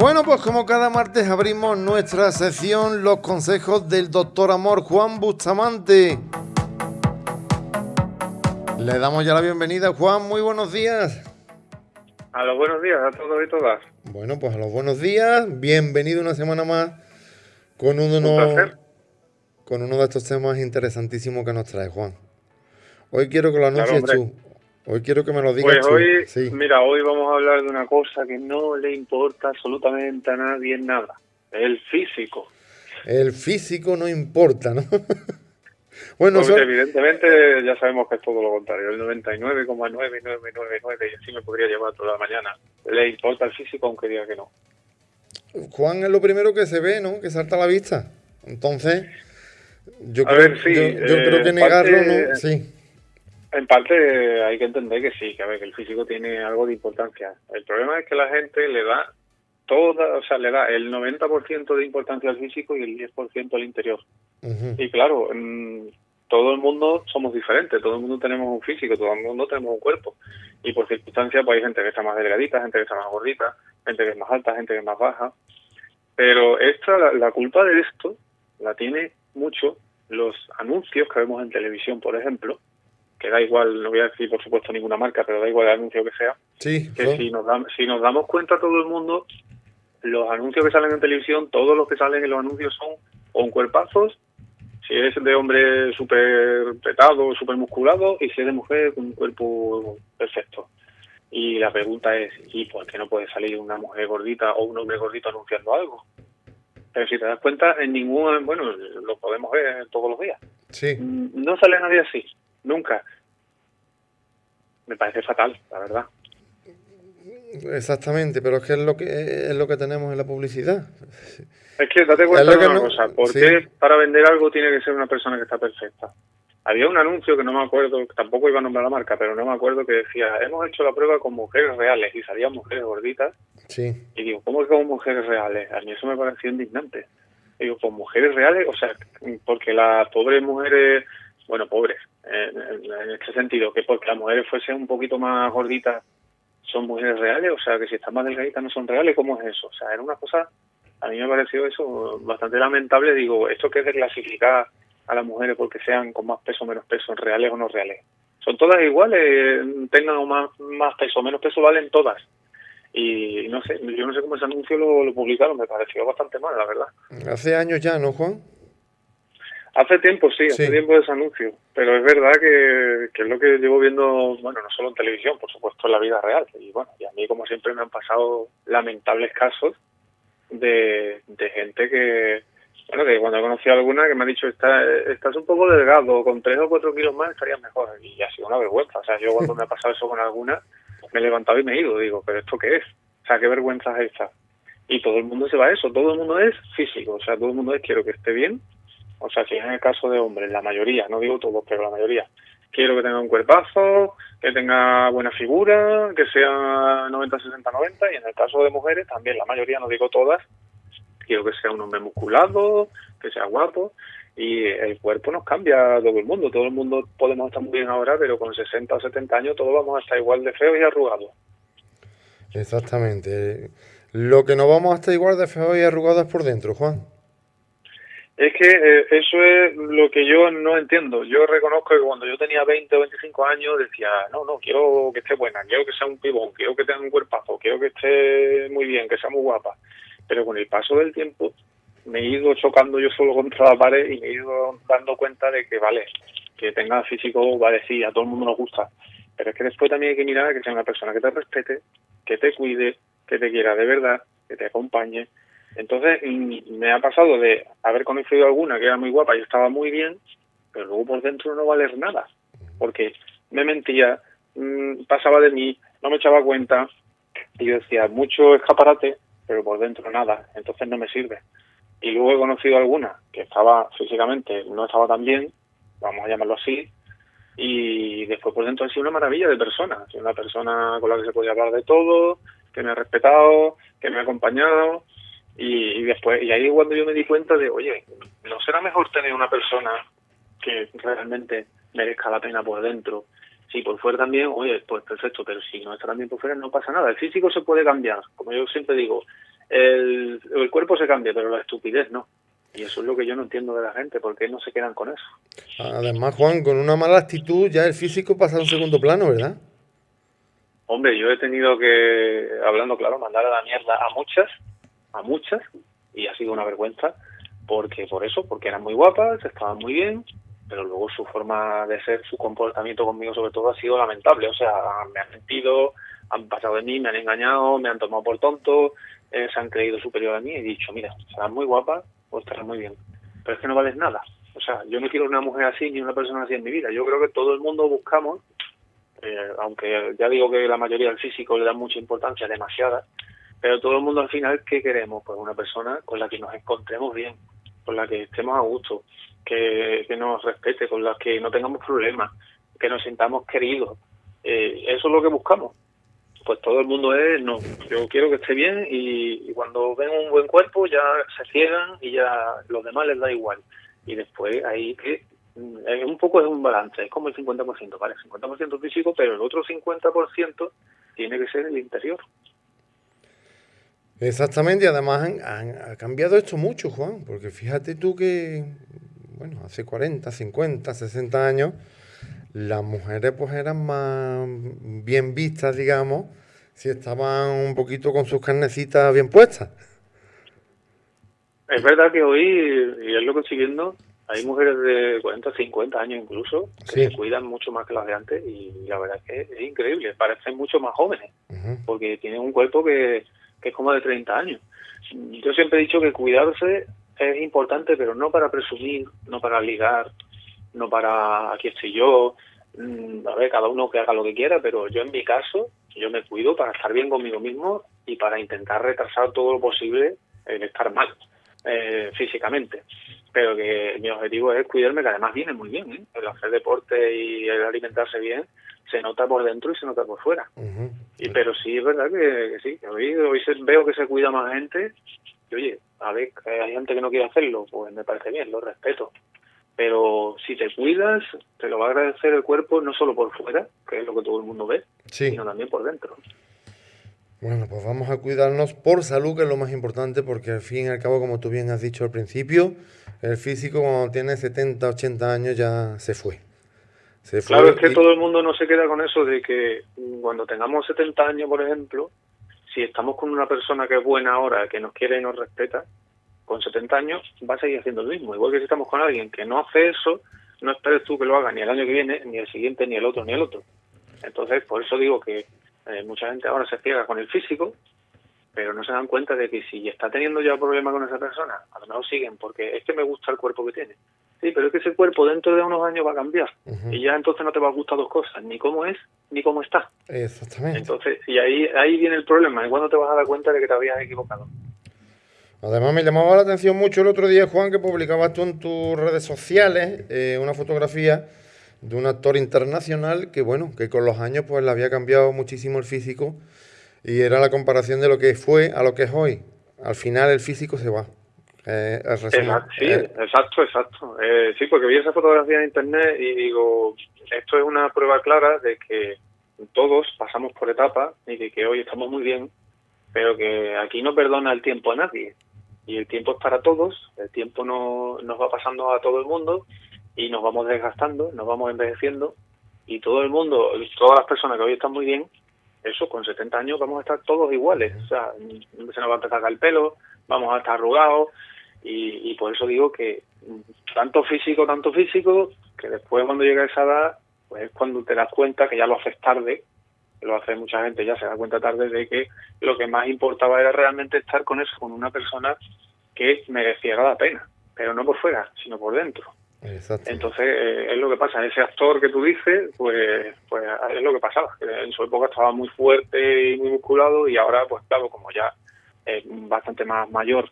Bueno, pues como cada martes abrimos nuestra sección Los consejos del doctor Amor Juan Bustamante. Le damos ya la bienvenida, Juan. Muy buenos días. A los buenos días a todos y todas. Bueno, pues a los buenos días. Bienvenido una semana más con uno, Un con uno de estos temas interesantísimos que nos trae Juan. Hoy quiero que lo anuncies tú. Hoy quiero que me lo digas pues hoy, Mira, hoy vamos a hablar de una cosa que no le importa absolutamente a nadie en nada. El físico. El físico no importa, ¿no? bueno, evidentemente ya sabemos que es todo lo contrario. El 99,9999 y así me podría llevar toda la mañana. Le importa el físico aunque diga que no. Juan es lo primero que se ve, ¿no? Que salta a la vista. Entonces, yo, creo, yo, creo que negarlo, ¿no? Sí. En parte hay que entender que sí, que a ver, que el físico tiene algo de importancia. El problema es que la gente le da toda, o sea, le da el 90% de importancia al físico y el 10% al interior. Y claro, todo el mundo somos diferentes, todo el mundo tenemos un físico, todo el mundo tenemos un cuerpo. Y por circunstancias, pues hay gente que está más delgadita, gente que está más gordita, gente que es más alta, gente que es más baja. Pero esta, la, la culpa de esto la tiene mucho los anuncios que vemos en televisión, por ejemplo, que da igual, no voy a decir por supuesto ninguna marca, pero da igual el anuncio que sea, que si, nos si nos damos cuenta todo el mundo, los anuncios que salen en televisión, todos los que salen en los anuncios son con cuerpazos, si es de hombre súper petado, súper musculado, y si es de mujer con un cuerpo perfecto. Y la pregunta es, ¿y por qué no puede salir una mujer gordita o un hombre gordito anunciando algo? Pero si te das cuenta, en ningún, bueno, lo podemos ver todos los días. Sí. No sale nadie así. Nunca. Me parece fatal, la verdad. Exactamente, pero es que es lo que es lo que tenemos en la publicidad. Es que date cuenta de una cosa, ¿por qué para vender algo tiene que ser una persona que está perfecta? Había un anuncio que no me acuerdo, tampoco iba a nombrar la marca, pero no me acuerdo que decía, hemos hecho la prueba con mujeres reales y salían mujeres gorditas. Sí. Y digo, ¿cómo que con mujeres reales? A mí eso me pareció indignante. digo, ¿con mujeres reales? O sea, porque las pobres mujeres, bueno, pobres, en, este sentido, que porque las mujeres fuesen un poquito más gorditas son mujeres reales, o sea, que si están más delgaditas no son reales, ¿cómo es eso? O sea, era una cosa, a mí me pareció eso bastante lamentable, digo, esto que es de clasificar a las mujeres porque sean con más peso o menos peso, reales o no reales. Son todas iguales, tengan más, más peso o menos peso, valen todas. Y no sé, yo no sé cómo ese anuncio lo, lo publicaron, me pareció bastante mal, la verdad. Hace años ya, ¿no, Juan? Hace tiempo, sí, hace tiempo de ese anuncio, pero es verdad que, es lo que llevo viendo, bueno, no solo en televisión, por supuesto en la vida real. Y bueno, y a mí como siempre me han pasado lamentables casos de, gente que, bueno, que cuando he conocido a alguna que me ha dicho, Está, estás un poco delgado, con tres o cuatro kilos más estarías mejor. Y ha sido una vergüenza. O sea, yo cuando me ha pasado eso con alguna, me he levantado y me he ido. Digo, ¿pero esto qué es? O sea, ¿qué vergüenza es esta? Y todo el mundo se va a eso, todo el mundo es físico. O sea, todo el mundo es quiero que esté bien, o sea, si es en el caso de hombres, la mayoría, no digo todos, pero la mayoría, quiero que tenga un cuerpazo, que tenga buena figura, que sea 90, 60, 90, y en el caso de mujeres también, la mayoría, no digo todas, quiero que sea un hombre musculado, que sea guapo, y el cuerpo nos cambia a todo el mundo, todo el mundo podemos estar muy bien ahora, pero con 60 o 70 años todos vamos a estar igual de feos y arrugados. Exactamente. Lo que no vamos a estar igual de feos y arrugados es por dentro, Juan. Es que eh, eso es lo que yo no entiendo. Yo reconozco que cuando yo tenía 20 o 25 años decía, no, no, quiero que esté buena, quiero que sea un pibón, quiero que tenga un cuerpazo, quiero que esté muy bien, que sea muy guapa. Pero con el paso del tiempo me he ido chocando yo solo contra la pared y me he ido dando cuenta de que, vale, que tenga físico, vale, sí, a todo el mundo nos gusta. Pero es que después también hay que mirar a que sea una persona que te respete, que te cuide, que te quiera de verdad, que te acompañe, entonces mm, me ha pasado de haber conocido alguna que era muy guapa y estaba muy bien, pero luego por dentro no valer nada, porque me mentía, mm, pasaba de mí, no me echaba cuenta y yo decía, mucho escaparate, pero por dentro nada, entonces no me sirve. Y luego he conocido alguna que estaba físicamente, no estaba tan bien, vamos a llamarlo así, y después por dentro ha sido una maravilla de persona, una persona con la que se podía hablar de todo, que me ha respetado, que me ha acompañado, y, después, y ahí cuando yo me di cuenta de, oye, ¿no será mejor tener una persona que realmente merezca la pena por dentro? Si por fuera también, oye, pues perfecto, pero si no está también por fuera no pasa nada. El físico se puede cambiar, como yo siempre digo, el, el cuerpo se cambia, pero la estupidez no. Y eso es lo que yo no entiendo de la gente, ¿por qué no se quedan con eso? Además, Juan, con una mala actitud ya el físico pasa a un segundo plano, ¿verdad? Hombre, yo he tenido que, hablando claro, mandar a la mierda a muchas, a muchas, y ha sido una vergüenza, porque por eso, porque eran muy guapas, estaban muy bien, pero luego su forma de ser, su comportamiento conmigo sobre todo ha sido lamentable, o sea, me han mentido, han pasado de mí, me han engañado, me han tomado por tonto, eh, se han creído superior a mí y he dicho, mira, serás muy guapa o estarás muy bien, pero es que no vales nada. O sea, yo no quiero una mujer así ni una persona así en mi vida. Yo creo que todo el mundo buscamos, eh, aunque ya digo que la mayoría del físico le da mucha importancia, demasiada, pero todo el mundo al final, ¿qué queremos? Pues una persona con la que nos encontremos bien, con la que estemos a gusto, que, que nos respete, con la que no tengamos problemas, que nos sintamos queridos. Eh, eso es lo que buscamos pues todo el mundo es, no, yo quiero que esté bien y, cuando ven un buen cuerpo ya se ciegan y ya los demás les da igual. Y después ahí que mm, un poco es un balance, es como el 50%, ¿vale? 50% físico, pero el otro 50% tiene que ser el interior. Exactamente, y además han, ha cambiado esto mucho, Juan, porque fíjate tú que, bueno, hace 40, 50, 60 años, las mujeres pues eran más bien vistas, digamos, si estaban un poquito con sus carnecitas bien puestas. Es verdad que hoy, y es lo que estoy viendo, hay mujeres de 40, 50 años incluso, que se cuidan mucho más que las de antes y la verdad es que es increíble, parecen mucho más jóvenes, porque tienen un cuerpo que, que es como de 30 años. Yo siempre he dicho que cuidarse es importante, pero no para presumir, no para ligar, no para aquí estoy yo, mm, a ver, cada uno que haga lo que quiera, pero yo en mi caso, yo me cuido para estar bien conmigo mismo y para intentar retrasar todo lo posible el estar mal eh, físicamente. Pero que mi objetivo es cuidarme, que además viene muy bien, ¿eh? el hacer deporte y el alimentarse bien se nota por dentro y se nota por fuera. y Pero sí es verdad que, sí, que hoy, hoy veo que se cuida más gente y oye, a ver, hay gente que no quiere hacerlo, pues me parece bien, lo respeto pero si te cuidas, te lo va a agradecer el cuerpo no solo por fuera, que es lo que todo el mundo ve, sino también por dentro. Bueno, pues vamos a cuidarnos por salud, que es lo más importante, porque al fin y al cabo, como tú bien has dicho al principio, el físico cuando tiene 70, 80 años ya se fue. Claro, es que todo el mundo no se queda con eso de que cuando tengamos 70 años, por ejemplo, si estamos con una persona que es buena ahora, que nos quiere y nos respeta, con 70 años va a seguir haciendo lo mismo. Igual que si estamos con alguien que no hace eso, no esperes tú que lo haga ni el año que viene, ni el siguiente, ni el otro, ni el otro. Entonces, por eso digo que eh, mucha gente ahora se ciega con el físico, pero no se dan cuenta de que si está teniendo ya problemas con esa persona, a lo mejor siguen porque es que me gusta el cuerpo que tiene. Sí, pero es que ese cuerpo dentro de unos años va a cambiar y ya entonces no te va a gustar dos cosas, ni cómo es ni cómo está. Exactamente. Entonces, y ahí ahí viene el problema, y cuando te vas a dar cuenta de que te habías equivocado. Además me llamaba la atención mucho el otro día, Juan, que publicabas tú en tus redes sociales eh, una fotografía de un actor internacional que, bueno, que con los años pues le había cambiado muchísimo el físico y era la comparación de lo que fue a lo que es hoy. Al final el físico se va. Eh, exacto, sí, eh, exacto, exacto. sí, porque vi esa fotografía en internet y digo, esto es una prueba clara de que todos pasamos por etapas y de que hoy estamos muy bien, pero que aquí no perdona el tiempo a nadie. Y el tiempo es para todos, el tiempo no, nos va pasando a todo el mundo y nos vamos desgastando, nos vamos envejeciendo y todo el mundo, todas las personas que hoy están muy bien, eso con 70 años vamos a estar todos iguales, o sea, se nos va a empezar a caer el pelo, vamos a estar arrugados y, y por eso digo que tanto físico, tanto físico, que después cuando llega esa edad, pues es cuando te das cuenta que ya lo haces tarde lo hace mucha gente, ya se da cuenta tarde de que lo que más importaba era realmente estar con eso, con una persona que mereciera la pena, pero no por fuera, sino por dentro. Entonces, eh, es lo que pasa. Ese actor que tú dices, pues, pues es lo que pasaba. En su época estaba muy fuerte y muy musculado y ahora, pues claro, como ya es bastante más mayor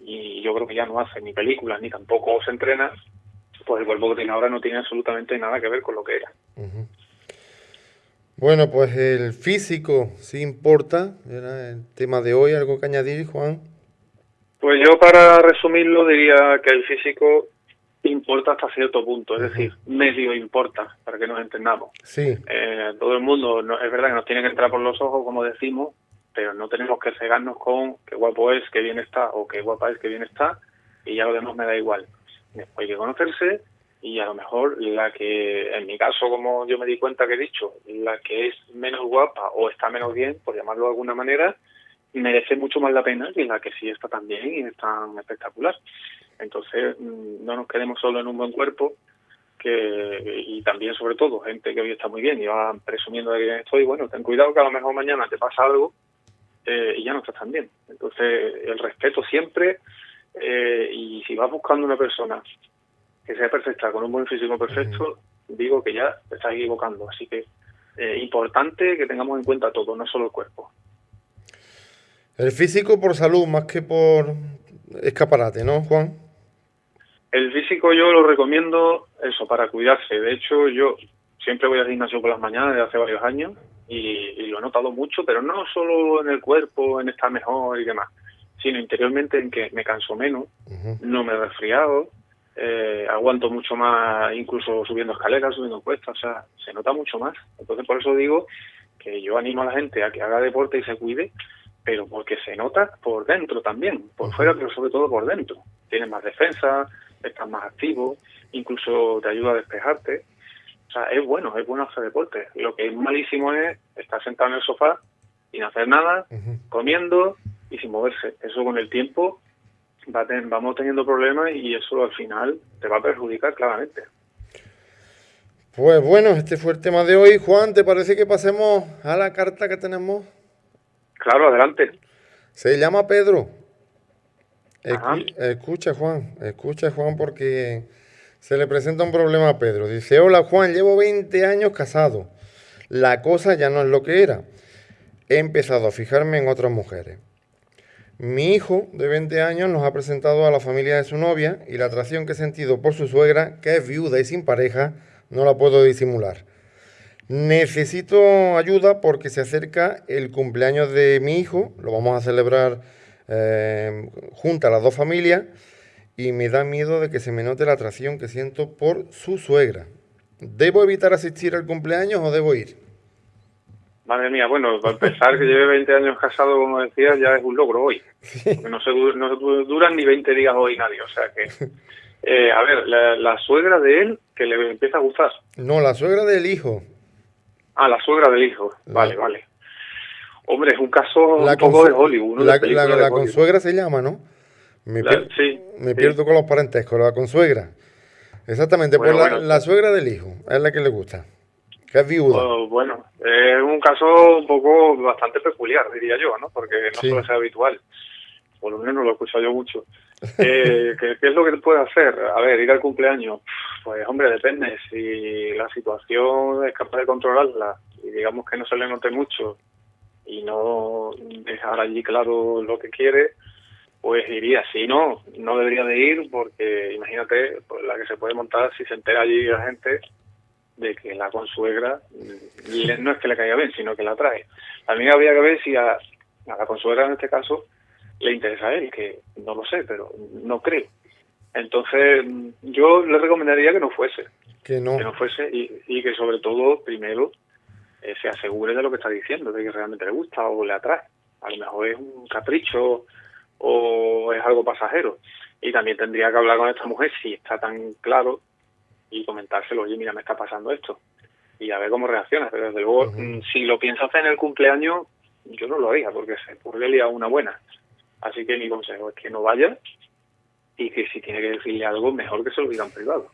y yo creo que ya no hace ni películas ni tampoco se entrena, pues el cuerpo que tiene ahora no tiene absolutamente nada que ver con lo que era. Bueno, pues el físico sí importa, era el tema de hoy, algo que añadir, Juan. Pues yo para resumirlo diría que el físico importa hasta cierto punto, es decir, medio importa, para que nos entendamos. Sí. Eh, todo el mundo, no, es verdad que nos tiene que entrar por los ojos, como decimos, pero no tenemos que cegarnos con qué guapo es, qué bien está, o qué guapa es, qué bien está, y ya lo demás me da igual. Hay que conocerse y a lo mejor la que, en mi caso, como yo me di cuenta que he dicho, la que es menos guapa o está menos bien, por llamarlo de alguna manera, merece mucho más la pena que la que sí está tan bien y es tan espectacular. Entonces, mm, no nos quedemos solo en un buen cuerpo, que y también, sobre todo, gente que hoy está muy bien y va presumiendo de que estoy, bueno, ten cuidado que a lo mejor mañana te pasa algo eh, y ya no estás tan bien. Entonces, el respeto siempre eh, y si vas buscando una persona que sea perfecta, con un buen físico perfecto, digo que ya te estás equivocando. Así que eh, importante que tengamos en cuenta todo, no solo el cuerpo. El físico por salud más que por escaparate, ¿no, Juan? El físico yo lo recomiendo eso, para cuidarse. De hecho, yo siempre voy al gimnasio por las mañanas desde hace varios años y, lo he notado mucho, pero no solo en el cuerpo, en estar mejor y demás, sino interiormente en que me canso menos, no me he resfriado, eh, aguanto mucho más incluso subiendo escaleras, subiendo cuestas, o sea, se nota mucho más. Entonces por eso digo que yo animo a la gente a que haga deporte y se cuide, pero porque se nota por dentro también, por fuera, pero sobre todo por dentro. Tienes más defensa, estás más activo, incluso te ayuda a despejarte. O sea, es bueno, es bueno hacer deporte. Lo que es malísimo es estar sentado en el sofá sin hacer nada, comiendo y sin moverse. Eso con el tiempo vamos teniendo problemas y eso al final te va a perjudicar claramente. Pues bueno, este fue el tema de hoy. Juan, ¿te parece que pasemos a la carta que tenemos? Claro, adelante. Se llama Pedro. escucha, Juan, escucha, Juan, porque se le presenta un problema a Pedro. Dice, hola, Juan, llevo 20 años casado. La cosa ya no es lo que era. He empezado a fijarme en otras mujeres. Mi hijo de 20 años nos ha presentado a la familia de su novia y la atracción que he sentido por su suegra, que es viuda y sin pareja, no la puedo disimular. Necesito ayuda porque se acerca el cumpleaños de mi hijo, lo vamos a celebrar eh, junto a las dos familias y me da miedo de que se me note la atracción que siento por su suegra. ¿Debo evitar asistir al cumpleaños o debo ir? Madre mía, bueno, para empezar que lleve 20 años casado, como decías, ya es un logro hoy. Porque no se, no duran ni 20 días hoy nadie. O sea que, eh, a ver, la, suegra de él que le empieza a gustar. No, la suegra del hijo. Ah, la suegra del hijo. Vale, vale. Hombre, es un caso un poco de Hollywood. La, la, consuegra se llama, ¿no? Me, sí, me pierdo con los parentescos, la consuegra. Exactamente, pues la suegra del hijo, es la que le gusta. ¿Qué es viuda? Oh, bueno, es un caso un poco bastante peculiar, diría yo, ¿no? Porque no suele ser habitual. Por lo menos lo he escuchado yo mucho. Eh, ¿qué, es lo que puede hacer? A ver, ir al cumpleaños. Pues, hombre, depende. Si la situación es capaz de controlarla y digamos que no se le note mucho y no dejar allí claro lo que quiere, pues iría. Si no, no debería de ir porque imagínate pues, la que se puede montar si se entera allí la gente de que la consuegra no es que le caiga bien, sino que la trae. También habría que ver si a, la consuegra en este caso le interesa a él, que no lo sé, pero no creo. Entonces, yo le recomendaría que no fuese. Que no. Que no fuese y, que sobre todo, primero, eh, se asegure de lo que está diciendo, de que realmente le gusta o le atrae. A lo mejor es un capricho o es algo pasajero. Y también tendría que hablar con esta mujer si está tan claro y comentárselo, oye, mira, me está pasando esto. Y a ver cómo reacciona. Pero desde luego, mm, si lo piensas hacer en el cumpleaños, yo no lo haría porque se podría una buena. Así que mi consejo es que no vaya y que si tiene que decirle algo, mejor que se lo diga en privado.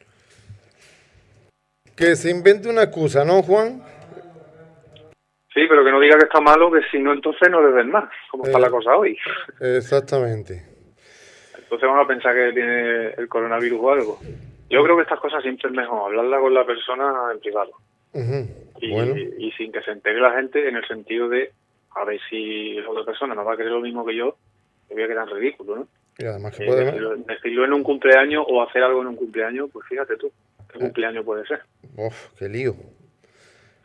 Que se invente una excusa, ¿no, Juan? Sí, pero que no diga que está malo, que si no, entonces no le den más, como está la eh, cosa hoy. Exactamente. Entonces vamos a pensar que tiene el coronavirus o algo. Yo creo que estas cosas siempre es mejor hablarla con la persona en privado. y, sin que se entere la gente en el sentido de a ver si la otra persona no va a creer lo mismo que yo, que voy a quedar ridículo, ¿no? Y además que puede... decirlo, en un cumpleaños o hacer algo en un cumpleaños, pues fíjate tú, ¿qué eh. cumpleaños puede ser? Uf, qué lío.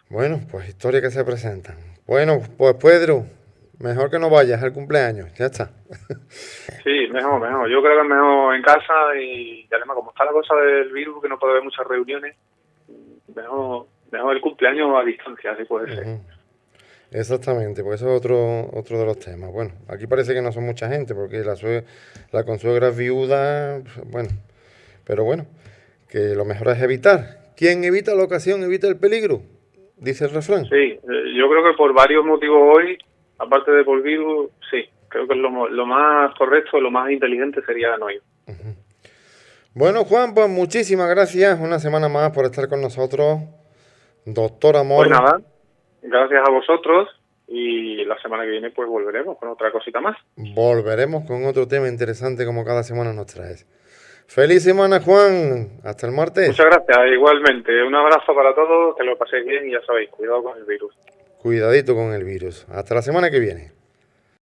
Bueno, pues historia que se presentan. Bueno, pues Pedro, Mejor que no vayas al cumpleaños, ya está. Sí, mejor, mejor. Yo creo que es mejor en casa y, además como está la cosa del virus, que no puede haber muchas reuniones, mejor, mejor el cumpleaños a distancia, así puede ser. Exactamente, pues eso es otro, otro de los temas. Bueno, aquí parece que no son mucha gente, porque la, la consuegra es viuda, bueno, pero bueno, que lo mejor es evitar. ¿Quién evita la ocasión evita el peligro? Dice el refrán. Sí, eh, yo creo que por varios motivos hoy, aparte de por virus, sí, creo que lo, lo más correcto, lo más inteligente sería no ir. Bueno, Juan, pues muchísimas gracias una semana más por estar con nosotros. Doctor Amor. Pues nada, gracias a vosotros y la semana que viene pues volveremos con otra cosita más. Volveremos con otro tema interesante como cada semana nos traes. Feliz semana Juan, hasta el martes. Muchas gracias, igualmente. Un abrazo para todos, que lo paséis bien y ya sabéis, cuidado con el virus. Cuidadito con el virus. Hasta la semana que viene.